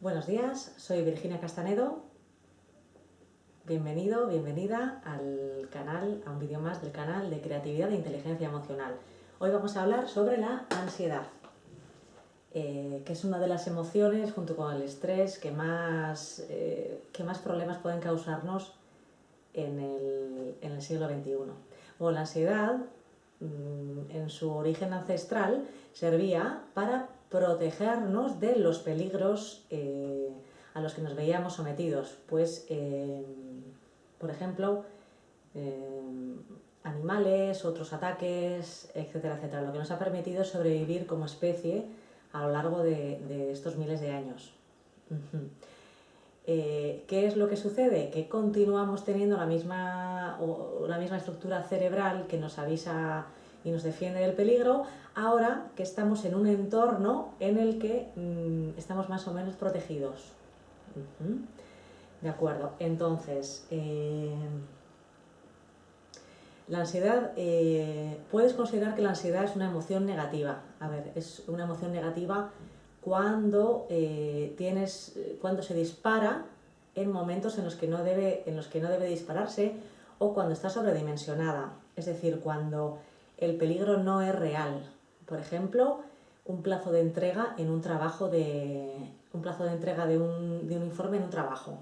Buenos días, soy Virginia Castanedo. Bienvenido, bienvenida al canal, a un vídeo más del canal de creatividad e inteligencia emocional. Hoy vamos a hablar sobre la ansiedad, eh, que es una de las emociones, junto con el estrés, que más, eh, que más problemas pueden causarnos en el, en el siglo XXI. La ansiedad, en su origen ancestral, servía para protegernos de los peligros eh, a los que nos veíamos sometidos. Pues, eh, por ejemplo, eh, animales, otros ataques, etcétera, etcétera, lo que nos ha permitido sobrevivir como especie a lo largo de, estos miles de años. ¿Qué es lo que sucede? Que continuamos teniendo la misma, la misma estructura cerebral que nos avisa y nos defiende del peligro, ahora que estamos en un entorno en el que mm, estamos más o menos protegidos. De acuerdo, entonces, eh, la ansiedad, eh, puedes considerar que la ansiedad es una emoción negativa. A ver, es una emoción negativa cuando, eh, tienes, cuando se dispara en momentos en los, que no debe, en los que no debe dispararse o cuando está sobredimensionada. Es decir, cuando el peligro no es real. Por ejemplo, un plazo de entrega en un trabajo de... un plazo de entrega de un, informe en un trabajo.